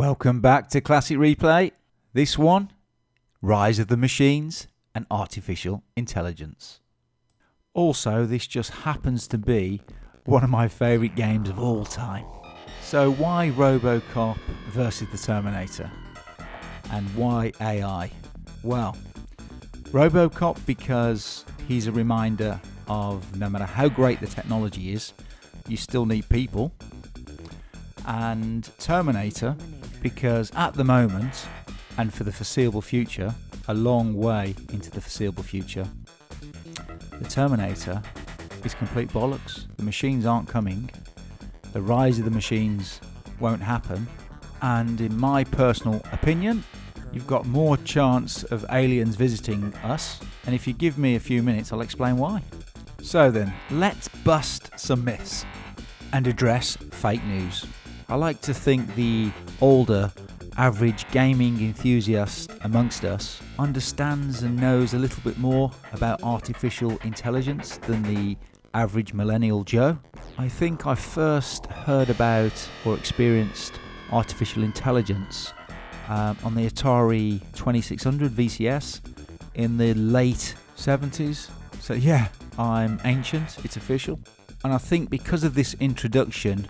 Welcome back to Classic Replay. This one Rise of the Machines and Artificial Intelligence. Also, this just happens to be one of my favourite games of all time. So, why Robocop versus the Terminator? And why AI? Well, Robocop because he's a reminder of no matter how great the technology is, you still need people. And Terminator because at the moment and for the foreseeable future, a long way into the foreseeable future, the Terminator is complete bollocks. The machines aren't coming. The rise of the machines won't happen. And in my personal opinion, you've got more chance of aliens visiting us. And if you give me a few minutes, I'll explain why. So then, let's bust some myths and address fake news. I like to think the older, average gaming enthusiast amongst us understands and knows a little bit more about artificial intelligence than the average millennial Joe. I think I first heard about or experienced artificial intelligence um, on the Atari 2600 VCS in the late 70s. So, yeah, I'm ancient, it's official. And I think because of this introduction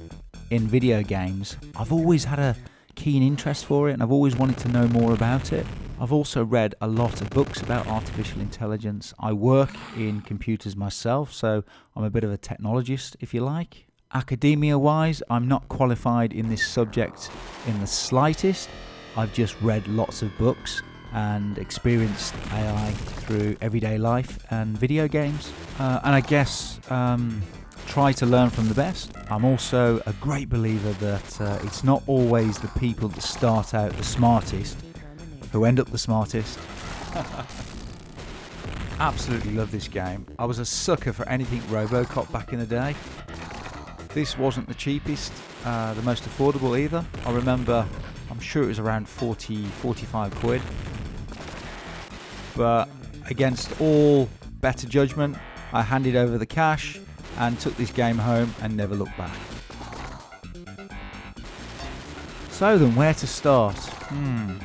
in video games, I've always had a keen interest for it and I've always wanted to know more about it. I've also read a lot of books about artificial intelligence. I work in computers myself, so I'm a bit of a technologist, if you like. Academia wise, I'm not qualified in this subject in the slightest. I've just read lots of books and experienced AI through everyday life and video games. Uh, and I guess um, try to learn from the best. I'm also a great believer that uh, it's not always the people that start out the smartest who end up the smartest. Absolutely love this game. I was a sucker for anything Robocop back in the day. This wasn't the cheapest, uh, the most affordable either. I remember, I'm sure it was around 40, 45 quid. But against all better judgment, I handed over the cash and took this game home and never looked back. So then, where to start? Hmm.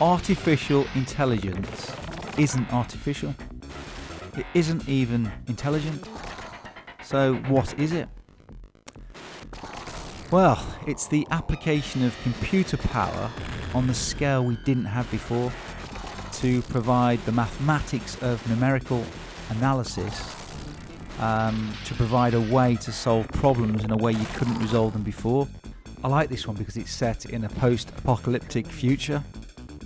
Artificial intelligence isn't artificial. It isn't even intelligent. So, what is it? Well, it's the application of computer power on the scale we didn't have before to provide the mathematics of numerical analysis um, to provide a way to solve problems in a way you couldn't resolve them before. I like this one because it's set in a post-apocalyptic future.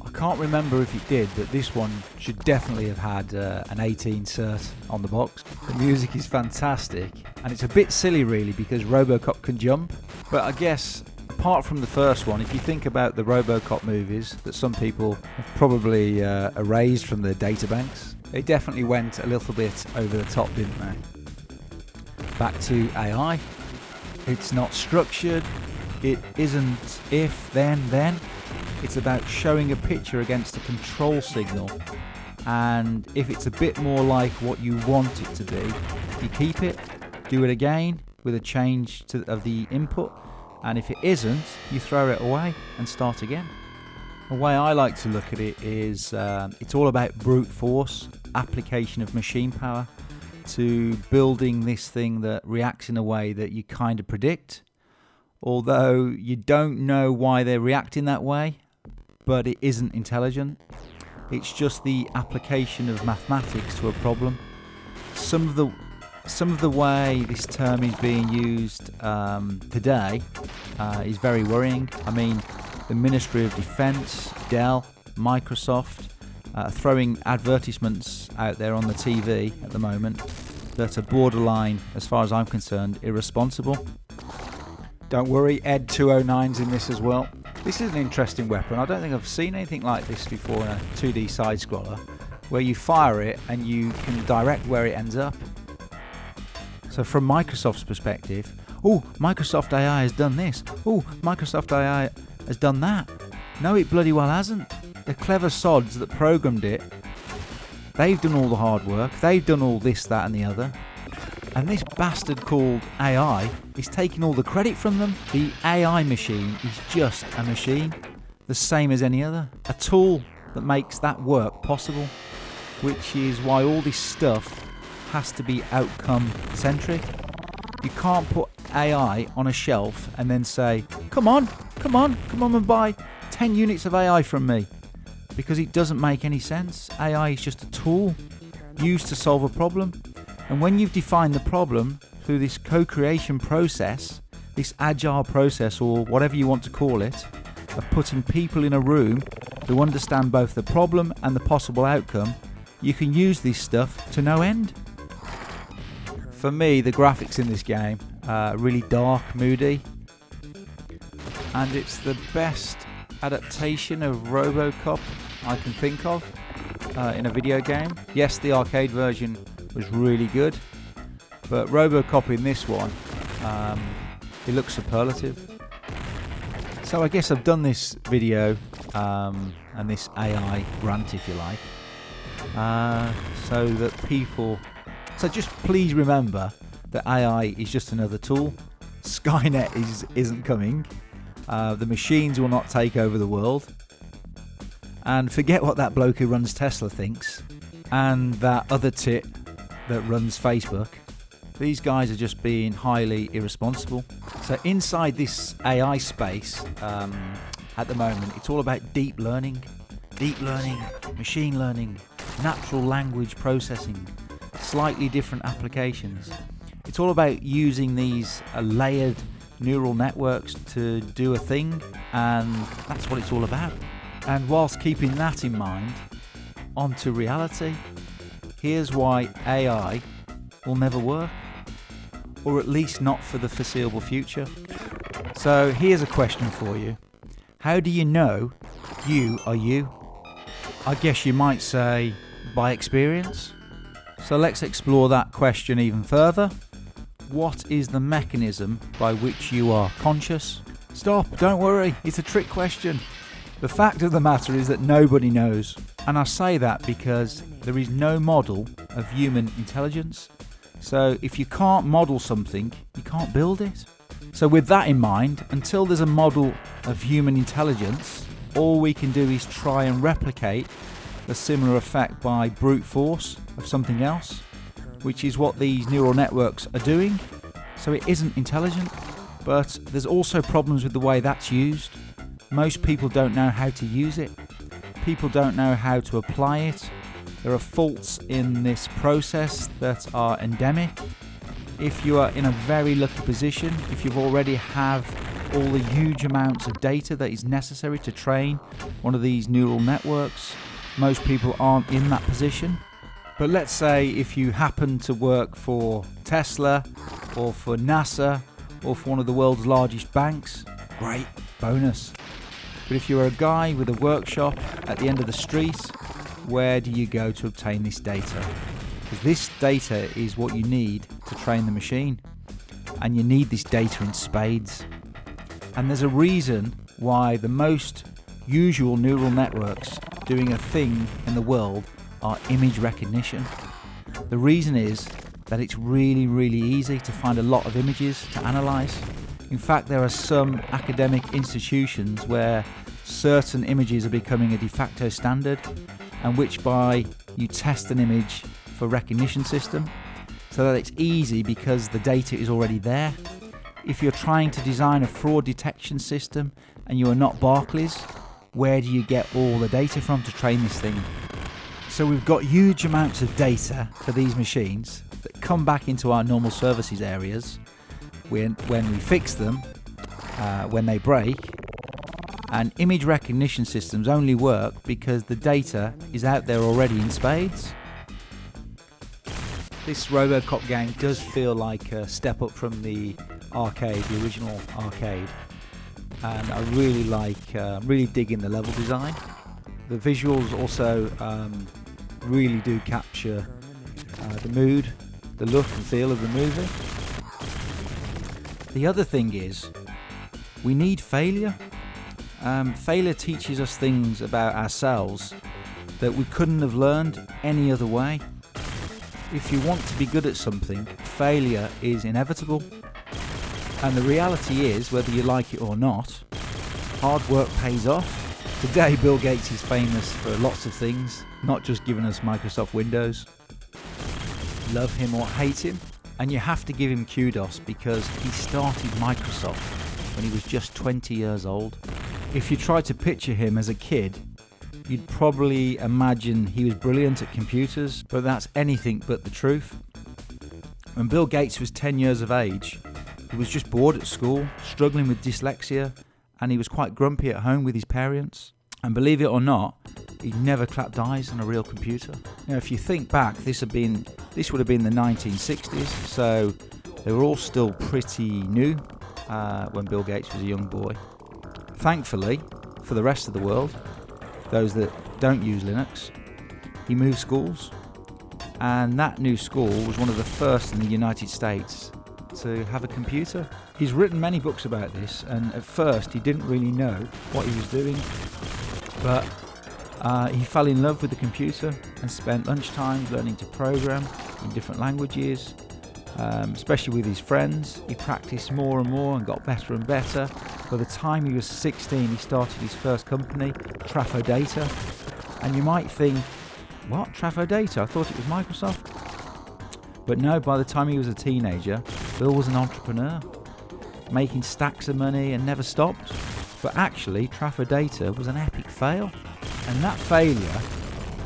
I can't remember if it did, but this one should definitely have had uh, an 18 cert on the box. The music is fantastic, and it's a bit silly really because Robocop can jump. But I guess apart from the first one, if you think about the Robocop movies that some people have probably uh, erased from their databanks, they definitely went a little bit over the top, didn't they? Back to AI. It's not structured. It isn't if, then, then. It's about showing a picture against a control signal. And if it's a bit more like what you want it to be, you keep it, do it again with a change to, of the input. And if it isn't, you throw it away and start again. The way I like to look at it is um, it's all about brute force, application of machine power to building this thing that reacts in a way that you kind of predict, although you don't know why they're reacting that way, but it isn't intelligent. It's just the application of mathematics to a problem. Some of the some of the way this term is being used um, today uh, is very worrying. I mean, the Ministry of Defence, Dell, Microsoft, uh, throwing advertisements out there on the TV at the moment that are borderline, as far as I'm concerned, irresponsible. Don't worry, Ed 209's in this as well. This is an interesting weapon. I don't think I've seen anything like this before in a 2D side scroller, where you fire it and you can direct where it ends up. So from Microsoft's perspective, oh, Microsoft AI has done this. Oh, Microsoft AI has done that. No, it bloody well hasn't the clever sods that programmed it, they've done all the hard work. They've done all this, that, and the other. And this bastard called AI is taking all the credit from them. The AI machine is just a machine, the same as any other. A tool that makes that work possible, which is why all this stuff has to be outcome centric. You can't put AI on a shelf and then say, come on, come on, come on and buy 10 units of AI from me. Because it doesn't make any sense. AI is just a tool used to solve a problem. And when you've defined the problem through this co creation process, this agile process, or whatever you want to call it, of putting people in a room who understand both the problem and the possible outcome, you can use this stuff to no end. For me, the graphics in this game are really dark, moody, and it's the best adaptation of Robocop I can think of uh, in a video game. Yes, the arcade version was really good, but Robocop in this one, um, it looks superlative. So I guess I've done this video um, and this AI rant, if you like, uh, so that people. So just please remember that AI is just another tool. Skynet is isn't coming. Uh, the machines will not take over the world. And forget what that bloke who runs Tesla thinks, and that other tit that runs Facebook. These guys are just being highly irresponsible. So inside this AI space, um, at the moment, it's all about deep learning, deep learning, machine learning, natural language processing, slightly different applications. It's all about using these uh, layered neural networks to do a thing, and that's what it's all about. And whilst keeping that in mind, onto reality, here's why AI will never work, or at least not for the foreseeable future. So here's a question for you How do you know you are you? I guess you might say by experience. So let's explore that question even further. What is the mechanism by which you are conscious? Stop, don't worry, it's a trick question. The fact of the matter is that nobody knows. And I say that because there is no model of human intelligence. So if you can't model something, you can't build it. So, with that in mind, until there's a model of human intelligence, all we can do is try and replicate a similar effect by brute force of something else which is what these neural networks are doing. So it isn't intelligent, but there's also problems with the way that's used. Most people don't know how to use it, people don't know how to apply it. There are faults in this process that are endemic. If you are in a very lucky position, if you've already have all the huge amounts of data that is necessary to train one of these neural networks, most people aren't in that position. But let's say if you happen to work for Tesla or for NASA or for one of the world's largest banks, great, bonus. But if you're a guy with a workshop at the end of the street, where do you go to obtain this data? Because this data is what you need to train the machine. And you need this data in spades. And there's a reason why the most usual neural networks doing a thing in the world are image recognition. The reason is that it's really, really easy to find a lot of images to analyze. In fact, there are some academic institutions where certain images are becoming a de facto standard, and which by you test an image for recognition system so that it's easy because the data is already there. If you're trying to design a fraud detection system and you are not Barclays, where do you get all the data from to train this thing? So we've got huge amounts of data for these machines that come back into our normal services areas when, when we fix them, uh, when they break. And image recognition systems only work because the data is out there already in spades. This Robocop game does feel like a step up from the arcade, the original arcade. And I really like, uh, really digging the level design. The visuals also um, really do capture uh, the mood, the look and feel of the movie. The other thing is, we need failure. Um, failure teaches us things about ourselves that we couldn't have learned any other way. If you want to be good at something, failure is inevitable. And the reality is, whether you like it or not, hard work pays off. Today, Bill Gates is famous for lots of things, not just giving us Microsoft Windows. Love him or hate him, and you have to give him kudos because he started Microsoft when he was just 20 years old. If you try to picture him as a kid, you'd probably imagine he was brilliant at computers, but that's anything but the truth. When Bill Gates was 10 years of age, he was just bored at school, struggling with dyslexia, and he was quite grumpy at home with his parents. And believe it or not, he never clapped eyes on a real computer. Now, if you think back, this had been this would have been the 1960s, so they were all still pretty new uh, when Bill Gates was a young boy. Thankfully, for the rest of the world, those that don't use Linux, he moved schools, and that new school was one of the first in the United States to have a computer. He's written many books about this, and at first he didn't really know what he was doing, but uh, he fell in love with the computer and spent lunchtime learning to program in different languages, um, especially with his friends. He practiced more and more and got better and better. By the time he was 16, he started his first company, Traf-O-Data. And you might think, what, Traf-O-Data? I thought it was Microsoft. But no, by the time he was a teenager, Bill was an entrepreneur, making stacks of money and never stopped. But actually, Traf-O-Data was an epic fail. And that failure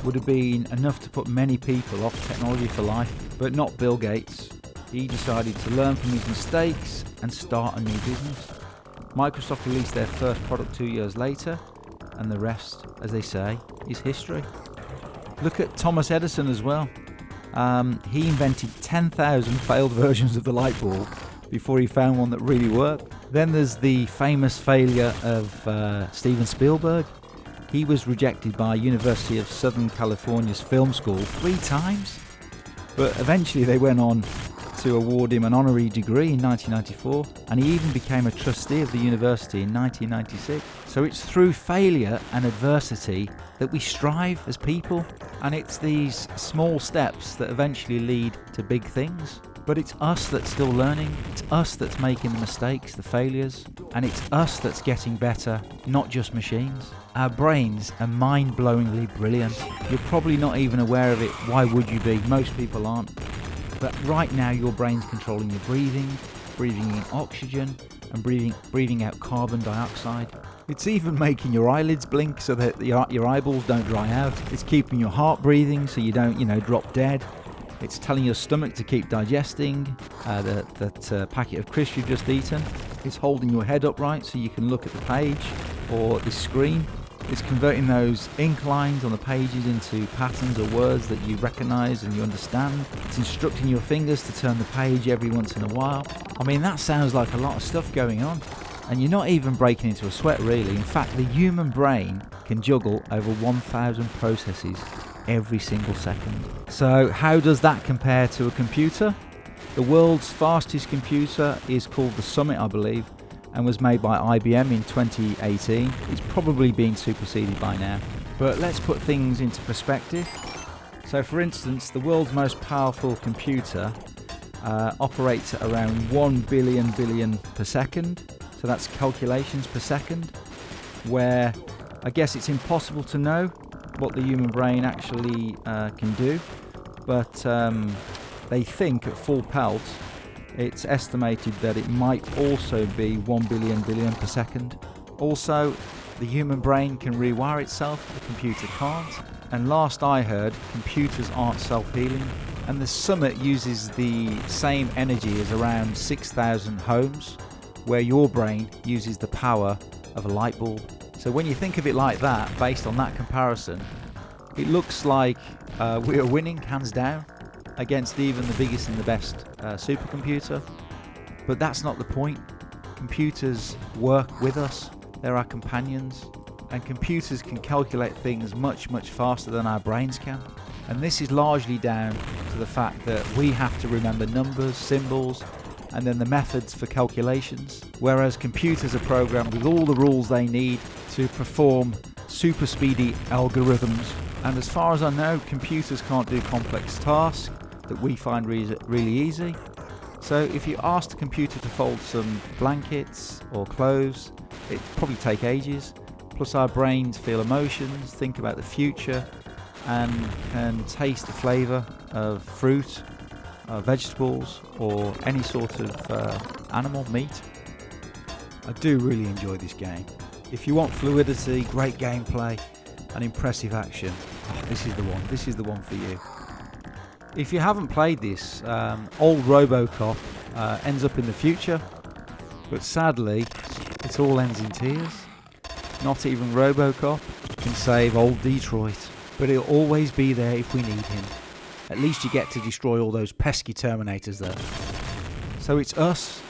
would have been enough to put many people off technology for life, but not Bill Gates. He decided to learn from his mistakes and start a new business. Microsoft released their first product two years later, and the rest, as they say, is history. Look at Thomas Edison as well. Um, he invented 10,000 failed versions of the light bulb before he found one that really worked. Then there's the famous failure of uh, Steven Spielberg. He was rejected by University of Southern California's film school three times, but eventually they went on to award him an honorary degree in 1994, and he even became a trustee of the university in 1996. So it's through failure and adversity that we strive as people, and it's these small steps that eventually lead to big things. But it's us that's still learning, it's us that's making the mistakes, the failures, and it's us that's getting better, not just machines. Our brains are mind blowingly brilliant. You're probably not even aware of it. Why would you be? Most people aren't. But right now, your brain's controlling your breathing, breathing in oxygen, and breathing, breathing out carbon dioxide. It's even making your eyelids blink so that your, your eyeballs don't dry out. It's keeping your heart breathing so you don't, you know, drop dead. It's telling your stomach to keep digesting uh, the, that uh, packet of crisps you've just eaten. It's holding your head upright so you can look at the page or the screen. It's converting those ink lines on the pages into patterns or words that you recognize and you understand. It's instructing your fingers to turn the page every once in a while. I mean, that sounds like a lot of stuff going on. And you're not even breaking into a sweat, really. In fact, the human brain can juggle over 1,000 processes every single second. So, how does that compare to a computer? The world's fastest computer is called the Summit, I believe, and was made by IBM in 2018. It's probably been superseded by now. But let's put things into perspective. So, for instance, the world's most powerful computer uh, operates at around 1 billion billion per second. So, that's calculations per second, where I guess it's impossible to know what the human brain actually uh, can do, but um, they think at full pelt it's estimated that it might also be 1 billion billion per second. Also, the human brain can rewire itself, the computer can't. And last I heard, computers aren't self-healing. And the Summit uses the same energy as around 6,000 homes, where your brain uses the power of a light bulb. So when you think of it like that, based on that comparison, it looks like uh, we are winning hands down against even the biggest and the best uh, supercomputer. But that's not the point. Computers work with us, they're our companions, and computers can calculate things much, much faster than our brains can. And this is largely down to the fact that we have to remember numbers, symbols, and then the methods for calculations, whereas computers are programmed with all the rules they need to perform super speedy algorithms. And as far as I know, computers can't do complex tasks that we find re really easy. So if you asked the computer to fold some blankets or clothes, it'd probably take ages. Plus our brains feel emotions, think about the future, and can taste the flavour of fruit, uh, vegetables, or any sort of uh, animal, meat. I do really enjoy this game. If you want fluidity, great gameplay, and impressive action, this is the one. This is the one for you. If you haven't played this, um, old Robocop uh, ends up in the future, but sadly, it all ends in tears. Not even Robocop can save old Detroit, but he'll always be there if we need him. At least you get to destroy all those pesky Terminators there. So it's us,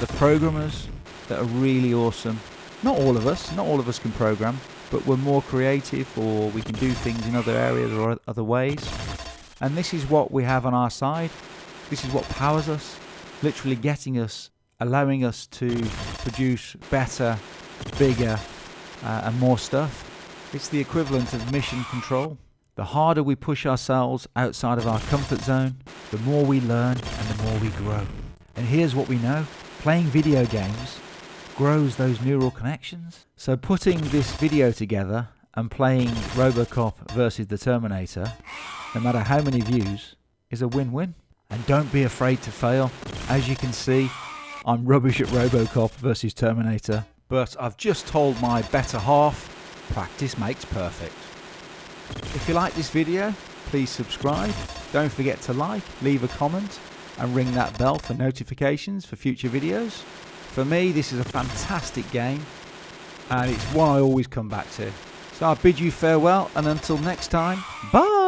the programmers, that are really awesome. Not all of us, not all of us can program, but we're more creative or we can do things in other areas or other ways. And this is what we have on our side. This is what powers us, literally getting us, allowing us to produce better, bigger, uh, and more stuff. It's the equivalent of mission control. The harder we push ourselves outside of our comfort zone, the more we learn and the more we grow. And here's what we know playing video games grows those neural connections. So putting this video together and playing Robocop versus the Terminator no matter how many views, is a win-win. And don't be afraid to fail. As you can see, I'm rubbish at Robocop versus Terminator, but I've just told my better half, practice makes perfect. If you like this video, please subscribe. Don't forget to like, leave a comment, and ring that bell for notifications for future videos. For me, this is a fantastic game, and it's one I always come back to. So I bid you farewell, and until next time, bye!